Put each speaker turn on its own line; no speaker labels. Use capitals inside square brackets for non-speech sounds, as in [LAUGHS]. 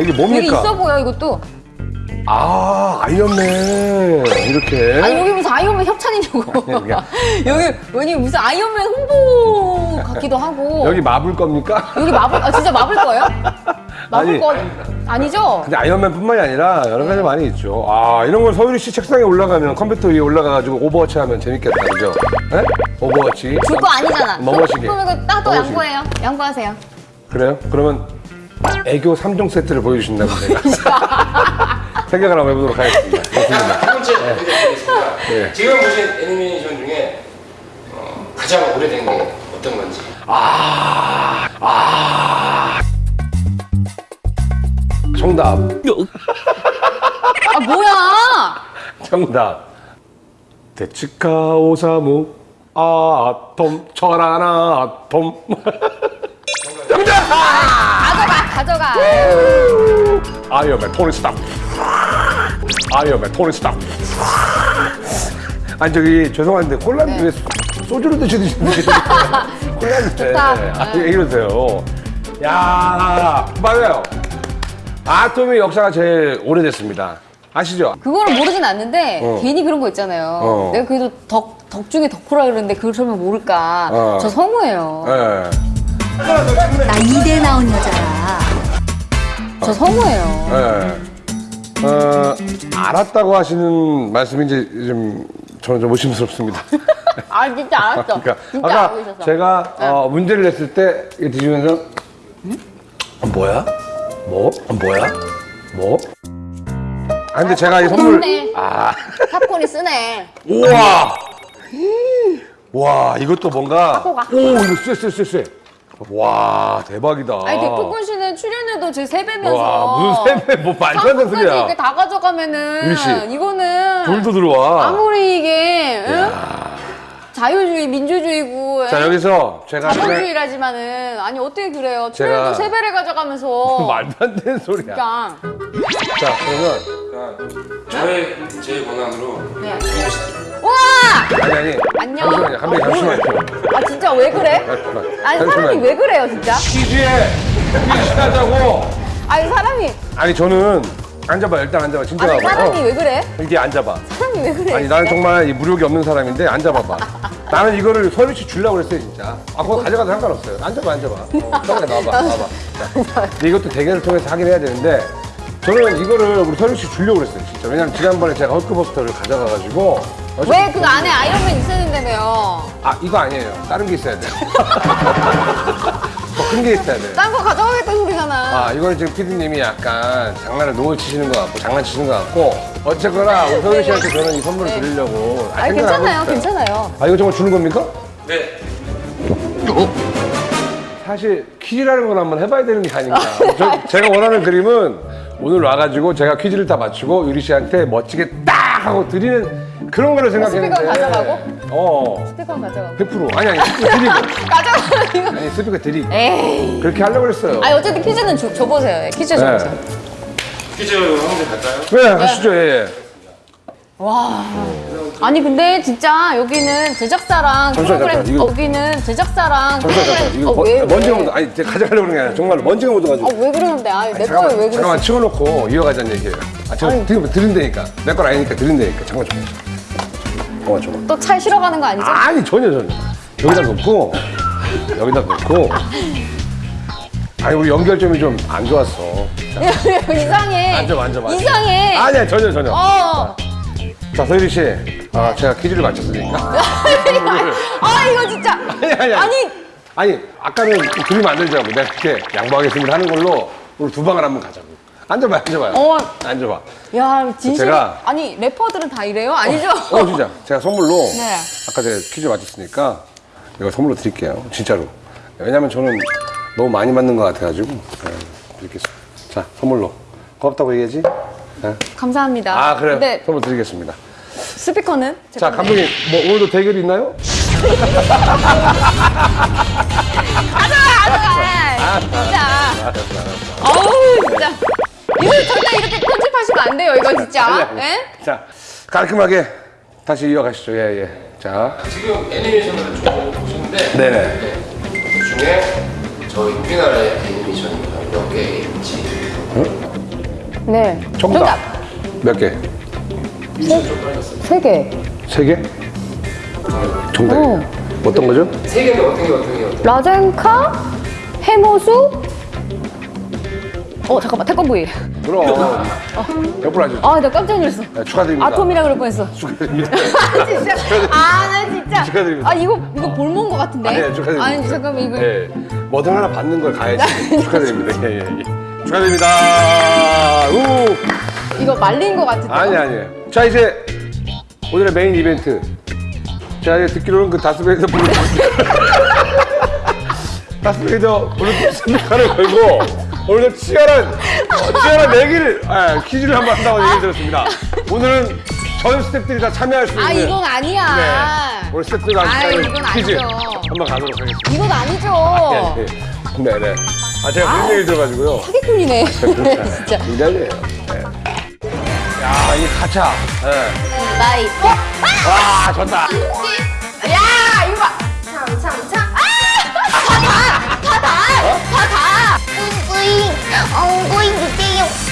잠깐만 이게
되게
뭡니까?
있어 보여 이것도.
아 아이언맨 이렇게.
아니 여기 무슨 아이언맨 협찬이냐고.
아니, [LAUGHS]
여기 왜니 무슨 아이언맨 홍보 같기도 하고.
여기 마블 겁니까?
여기 마블 아 진짜 마블 거예요? [LAUGHS] 마블
아니.
거 아니죠?
근데 아이언맨뿐만이 아니라 여러 가지 많이 있죠. 아 이런 걸 서유리 씨 책상에 올라가면 컴퓨터 위에 올라가가지고 오버워치 하면 재밌겠다, 그죠? 네? 오버워치.
줄 거 아니잖아.
넘어지게.
그럼 이거 딱또. 양보해요. 양보하세요.
그래요? 그러면 애교 3종 세트를 보여주신다고 [LAUGHS] 생각을 한번 해보도록 하겠습니다. 좋습니다.
첫 번째 문제 드리겠습니다.
네.
지금 보신 애니메이션 중에 어, 가장 오래된 게 어떤 건지.
정답.
아 뭐야?
정답. 데치카 오사무 아톰 철완 아톰. 정답!
가져가 가져가.
아이언맨 토니 스타크. 아이언맨 토니 스타크. 아니 저기 죄송한데 콜라인데 왜 소주를 드시듯이 [LAUGHS] 콜라인데
좋다.
아, 이러세요. 야 맞아요. 아톰의 역사가 제일 오래됐습니다. 아시죠?
그거는 모르진 않는데
어.
괜히 그런 거 있잖아요.
어.
내가 그래도 덕, 덕 중에 덕후라 그러는데 그걸 설마 모를까?
어.
저 성우예요.
예.
나 이대 나온 여자야.
저 성우예요.
예. 어, 알았다고 하시는 말씀이 이제 좀 저는 좀 의심스럽습니다. [LAUGHS]
아 진짜 알았어.
그러니까
진짜
아까
알고 있었어.
제가 어, 문제를 냈을 때 이거 드시면서 어, 뭐야? 뭐? 어, 뭐야? 뭐? 아 근데 제가 이 선물
쓰네.
아
팝콘이 쓰네.
우와 [GASPS] 와 이것도 뭔가
가.
오 이거 쎄쎄쎄쎄 와 대박이다
아니 백폭군 씨는 출연료도 제 세 배면서.
와 무슨 세배 뭐 말도 안 되는 소리야
이렇게 다 가져가면은
씨.
이거는
돌도 들어와
아무리 이게 응? 자유주의 민주주의고
자
응?
여기서 제가
자본주의라지만은 아니 어떻게 그래요? 출연료 세 배를 가져가면서
말도 안 되는 소리야
진짜.
자 그러면
저의 제 권한으로
네. 와!
아니 아니
안녕.
잠시만요 한번
어,
잠시만요
아 진짜 왜 그래?
잠시만
아니 사람이. 왜 그래요 진짜?
퀴즈에 퀴즈 하자고
아니 사람이
아니 저는 앉아봐 일단 앉아봐 진짜
아니
봐봐
사람이
어.
왜 그래?
이게 앉아봐
사람이 왜 그래?
아니 나는? 정말 이 무력이 없는 사람인데 앉아봐봐 나는 이거를 서유 씨 주려고 그랬어요 진짜 아 그거 가져가도 상관없어요 앉아봐 앉아봐 어, 나와봐 나와봐 이것도 대결을 통해서 하긴 해야 되는데 저는 이거를 우리 서유 씨 주려고 그랬어요 진짜 왜냐면 지난번에 제가 헐크버스터를 가져가가지고 어차피
왜그 안에 아이언맨 있었는데요?
아 이거 아니에요 다른 게 있어야 돼요 [LAUGHS] 더 큰 게 있어야 돼요
딴 거 가져가겠다는 소리잖아.
아, 이거는 지금 피디님이 약간 장난을 노을 치시는 것 같고, 장난치시는 것 같고, 어쨌거나, 우리 서윤 씨한테 저는 이 선물을
네.
드리려고. 생각을 하고
괜찮아요,
있어요.
괜찮아요.
아, 이거 정말 주는 겁니까?
네.
사실 퀴즈라는 건 한번 해봐야 되는 게 아닌가. 저, 제가 원하는 그림은 오늘 와가지고 제가 퀴즈를 다 맞추고 유리 씨한테 멋지게 딱 하고 드리는 그런 거를 생각했는데.
스피커 가져가고?
어,
스티커 가져가고.
100%. 아니, 아니, 스피커 드리고. [LAUGHS]
가져가는 이거.
아니, 스피커 드리고.
에이.
그렇게 하려고 그랬어요.
아니 어쨌든 퀴즈는 줘, 줘보세요. 예, 퀴즈 줘보세요.
퀴즈 한 문제 갈까요?
네, 가시죠, 예, 예.
와. 아니 근데 진짜 여기는 제작사랑
잠시만,
프로그램
잠시만, 이거-
여기는 제작사랑
잠시만, 잠시만. 이거
어,
번-
왜,
먼지가
왜?
묻어. 아니, 제가 가져가려고 그런 게 아니라 정말로 먼지가 묻어가지고.
아, 왜 그러는데? 아니, 내
잠깐만,
거에 왜 그랬어?
잠깐만 치워놓고 이어가자는 얘기예요. 아,
아니.
드리면 드린다니까. 내 건 아니니까 드린다니까. 잠깐만 좀. 잠깐만 좀.
또 차에 실어 가는 거 아니죠?
아니 전혀 전혀. 여기다 놓고 여기다 놓고. 아니 우리 연결점이 좀 안 좋았어. [LAUGHS]
이상해.
앉아, 앉아, 앉아.
이상해.
아니야 전혀 전혀.
어.
자 서유리 씨, 아 제가 퀴즈를 맞췄으니까. [LAUGHS]
아 이거 진짜.
아니 아니
아니
아니 아까는 그림 안 들자고 내가 그렇게 양보하겠습니다 하는 걸로 우리 두 방을 한번 가자고. 앉아봐 앉아봐요.
어.
앉아봐.
야 진심.
제가-
아니 래퍼들은 다 이래요? 아니죠?
어 진짜 제가 선물로 [LAUGHS]
네.
아까 제가 퀴즈 맞췄으니까 이거 선물로 드릴게요 진짜로 왜냐면 저는 너무 많이 맞는 것 같아가지고 네, 드리겠습니다 자 선물로 고맙다고 얘기하지 네.
감사합니다.
아 그래
근데
선물 드리겠습니다
스피커는? 제
자. 감독님 뭐 오늘도 대결이 있나요?
가져가. 진짜. 어우 진짜. 이거 절대 이렇게 편집하시면 안 돼요. 이거 진짜. 예?
자 깔끔하게 다시 이어가시죠 예예 자
지금 애니메이션을 쭉 보셨는데
네네
그 중에 저희 우리나라의 애니메이션이 몇개 있는지
네.
정답. 몇 개?
세 개.
세 개? 정답이에요. 어떤 거죠?
세 개인데 어떤 게 어떤 게 어떤 게?
라젠카, 해모수. 어 잠깐만 태권브이.
그럼. 옆으로 하죠.
아나 깜짝 놀랐어.
네, 축하드립니다.
아톰이라 그럴 뻔했어.
축하드립니다. [LAUGHS]
진짜. 아나 진짜.
축하드립니다.
아 이거 이거 볼몬 거 같은데.
아니에요, 축하드립니다.
아니 잠깐만 이거.
네. 뭐든 하나 받는 걸 가야지. [LAUGHS] 축하드립니다. 예, 예, 예. 축하드립니다. 우!
이거 말린 거 같은데.
아니, 아니에요. 자, 이제 오늘의 메인 이벤트. 자, 이제 듣기로는 그 다스베이더 블루투스. [LAUGHS] 다스베이더 블루투스 스피커를 걸고 오늘 치열한, 어, 치열한 내기를, 아, 퀴즈를 한번 한다고 얘기 들었습니다. 오늘은 전 스태프들이 다 참여할 수 있는.
아 이건 아니야.
네.
아이,
하는
이건
퀴즈
아니죠.
한번 가도록 하겠습니다.
이건 아니죠.
네, 네. 네, 네. 아, 제가 무슨 얘기 들어가지고요.
사기꾼이네. [LAUGHS] 진짜.
굉장해요. 네. 야, 이 가차. 네.
나이. 어?
와, 좋다.
야 이거 봐. 참 참 참. 아! 다 다. 다 다. 다 다.
엉구잉 엉구잉